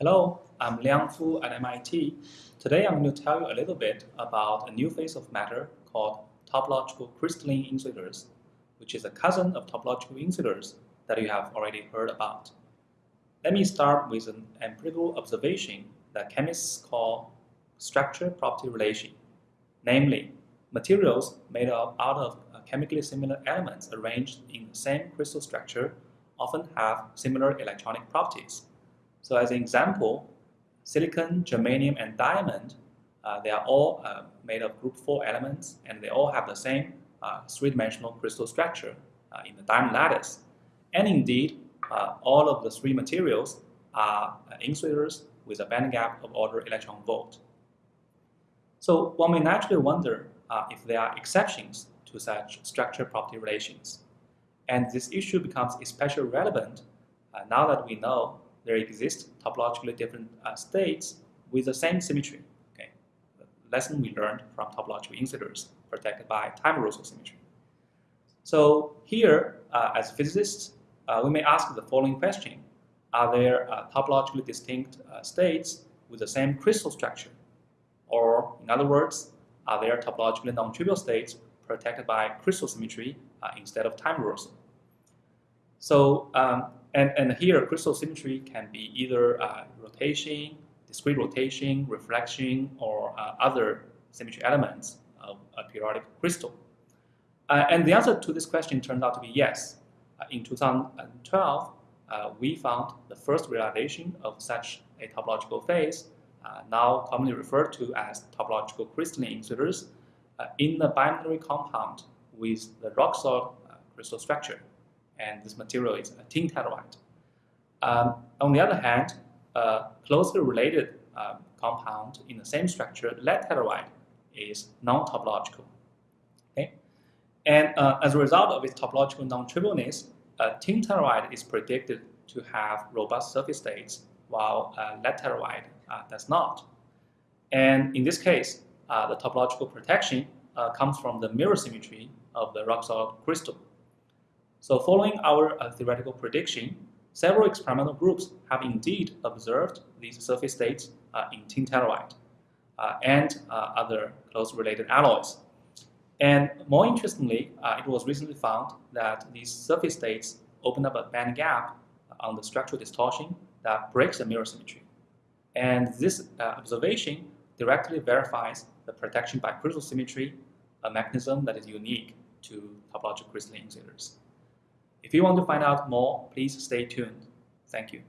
Hello, I'm Liang Fu at MIT. Today I'm going to tell you a little bit about a new phase of matter called topological crystalline insulators, which is a cousin of topological insulators that you have already heard about. Let me start with an empirical observation that chemists call structure property relation. Namely, materials made up out of chemically similar elements arranged in the same crystal structure often have similar electronic properties. So as an example, silicon, germanium, and diamond, uh, they are all uh, made of group 4 elements, and they all have the same uh, three-dimensional crystal structure uh, in the diamond lattice. And indeed, uh, all of the three materials are insulators with a band gap of order electron volt. So one may naturally wonder if there are exceptions to such structure property relations. And this issue becomes especially relevant uh, now that we know there exist topologically different uh, states with the same symmetry. Okay, the lesson we learned from topological insulators protected by time-reversal symmetry. So here, uh, as physicists, uh, we may ask the following question. Are there uh, topologically distinct uh, states with the same crystal structure? Or, in other words, are there topologically non-trivial states protected by crystal symmetry uh, instead of time reversal. So, um, and, and here crystal symmetry can be either uh, rotation, discrete rotation, reflection, or uh, other symmetry elements of a periodic crystal. Uh, and the answer to this question turned out to be yes. Uh, in 2012, uh, we found the first realization of such a topological phase, now commonly referred to as topological crystalline insulators, uh, in the binary compound with the rock salt uh, crystal structure. And this material is a tin telluride. Um, on the other hand, a closely related um, compound in the same structure, lead telluride, is non-topological. Okay? And uh, as a result of its topological non-trivialness, tin telluride is predicted to have robust surface states, while uh, lead telluride does not. And in this case, uh, the topological protection uh, comes from the mirror symmetry of the rock salt crystal. So following our uh, theoretical prediction, several experimental groups have indeed observed these surface states uh, in tin telluride uh, and uh, other close related alloys. And more interestingly, it was recently found that these surface states open up a band gap on the structural distortion that breaks the mirror symmetry. And this observation directly verifies the protection by crystal symmetry, a mechanism that is unique to topological crystalline insulators. If you want to find out more, please stay tuned. Thank you.